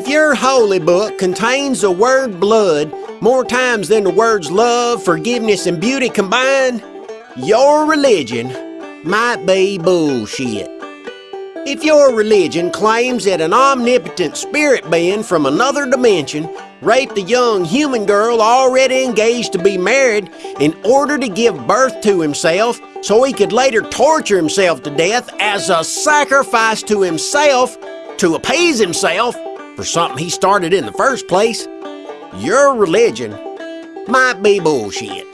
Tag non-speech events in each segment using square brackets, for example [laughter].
If your holy book contains the word blood more times than the words love, forgiveness, and beauty combined, your religion might be bullshit. If your religion claims that an omnipotent spirit being from another dimension raped a young human girl already engaged to be married in order to give birth to himself so he could later torture himself to death as a sacrifice to himself to appease himself for something he started in the first place, your religion might be bullshit.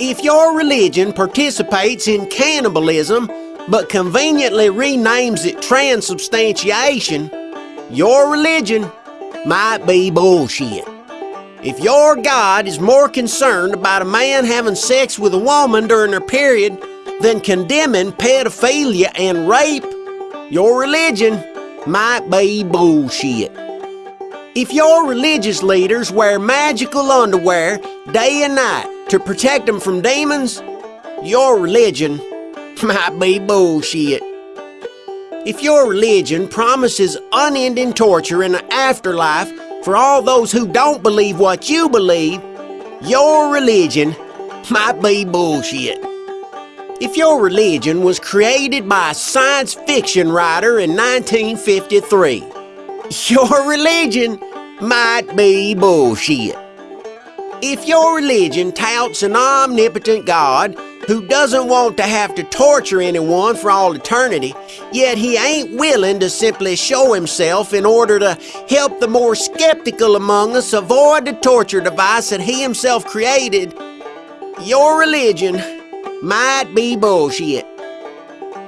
If your religion participates in cannibalism but conveniently renames it transubstantiation, your religion might be bullshit. If your God is more concerned about a man having sex with a woman during her period than condemning pedophilia and rape, your religion might be bullshit. If your religious leaders wear magical underwear day and night to protect them from demons, your religion [laughs] might be bullshit. If your religion promises unending torture in the afterlife for all those who don't believe what you believe, your religion [laughs] might be bullshit. If your religion was created by a science fiction writer in 1953, your religion might be bullshit. If your religion touts an omnipotent God who doesn't want to have to torture anyone for all eternity, yet he ain't willing to simply show himself in order to help the more skeptical among us avoid the torture device that he himself created, your religion might be bullshit.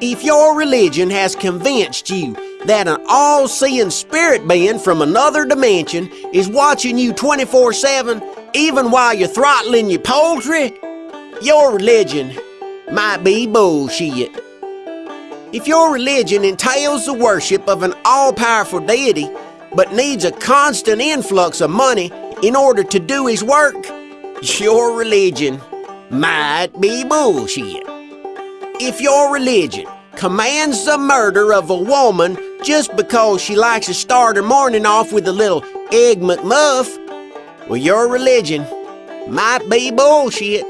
If your religion has convinced you that an all seeing spirit being from another dimension is watching you 24 7, even while you're throttling your poultry, your religion might be bullshit. If your religion entails the worship of an all powerful deity, but needs a constant influx of money in order to do his work, your religion might be bullshit. If your religion commands the murder of a woman just because she likes to start her morning off with a little Egg McMuff, well, your religion might be bullshit.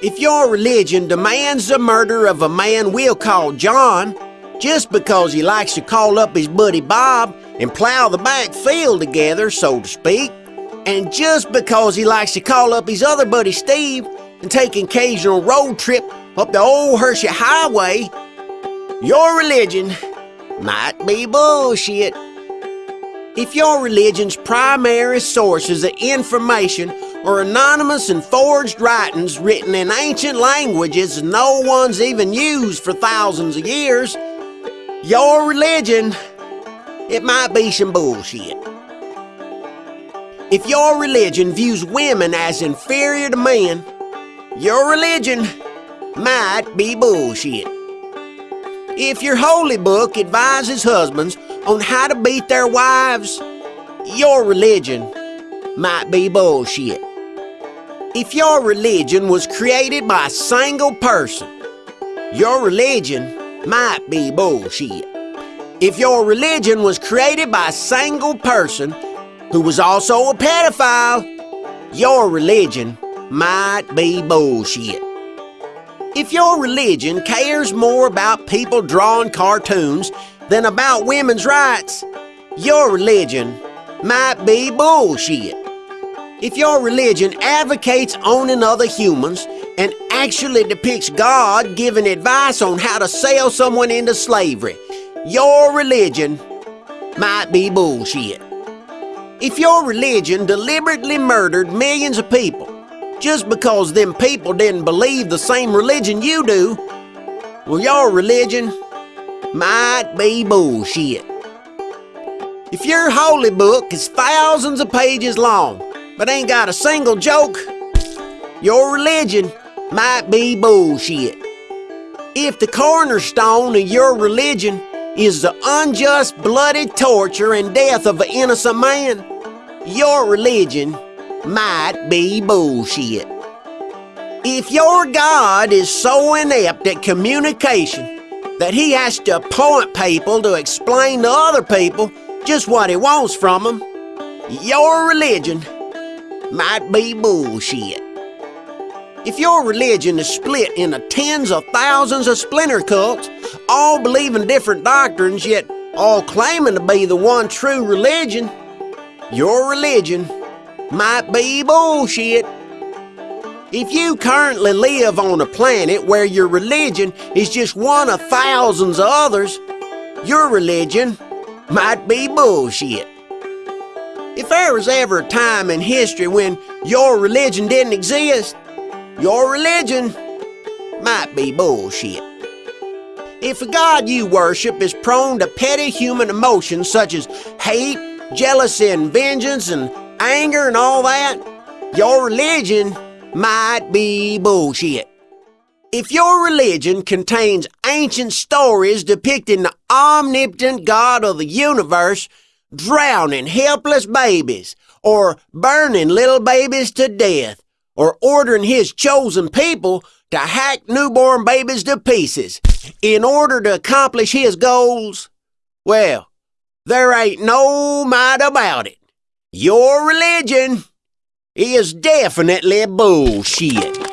If your religion demands the murder of a man we'll call John, just because he likes to call up his buddy Bob and plow the back field together, so to speak, and just because he likes to call up his other buddy Steve and take an occasional road trip up the old Hershey Highway, your religion might be bullshit. If your religion's primary sources of information are anonymous and forged writings written in ancient languages no one's even used for thousands of years, your religion, it might be some bullshit. If your religion views women as inferior to men, your religion might be bullshit. If your holy book advises husbands on how to beat their wives, your religion might be bullshit. If your religion was created by a single person, your religion might be bullshit. If your religion was created by a single person who was also a pedophile, your religion might be bullshit. If your religion cares more about people drawing cartoons than about women's rights, your religion might be bullshit. If your religion advocates owning other humans and actually depicts God giving advice on how to sell someone into slavery, your religion might be bullshit. If your religion deliberately murdered millions of people just because them people didn't believe the same religion you do, well, your religion might be bullshit. If your holy book is thousands of pages long, but ain't got a single joke, your religion might be bullshit. If the cornerstone of your religion is the unjust bloody torture and death of an innocent man, your religion might be bullshit. If your God is so inept at communication that he has to appoint people to explain to other people just what he wants from them, Your religion might be bullshit. If your religion is split into tens of thousands of splinter cults, all believing different doctrines, yet all claiming to be the one true religion, your religion might be bullshit. If you currently live on a planet where your religion is just one of thousands of others, your religion might be bullshit. If there was ever a time in history when your religion didn't exist, your religion might be bullshit. If the God you worship is prone to petty human emotions such as hate, jealousy, and vengeance, and anger, and all that, your religion might be bullshit. If your religion contains ancient stories depicting the omnipotent God of the universe drowning helpless babies, or burning little babies to death, or ordering his chosen people to hack newborn babies to pieces in order to accomplish his goals, well, there ain't no might about it. Your religion is definitely bullshit.